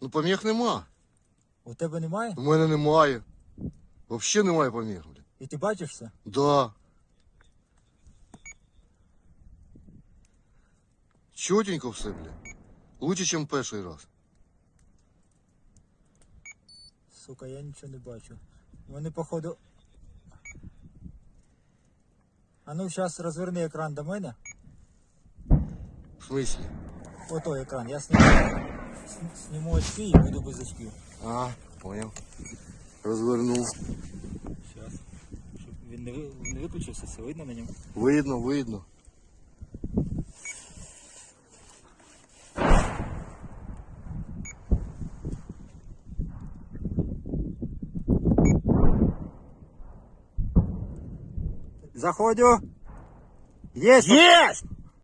Ну поміг нема. У тебе немає? У мене немає. Взагалі немає поміг, блядь. І ти бачиш все? Да. Чотенько все, блядь. Лучше, ніж перший раз. Сука, я нічого не бачу. Вони походу. А ну зараз розверни екран до мене. В смислі? Ото екран. Я сніму, с- сніму очки і буду без очків. А, понял. Розвернув. Зараз. Щоб він не, ви- не виключився, все видно на ньому. Видно, видно. Заходю. Есть! Есть!